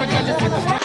こちらです。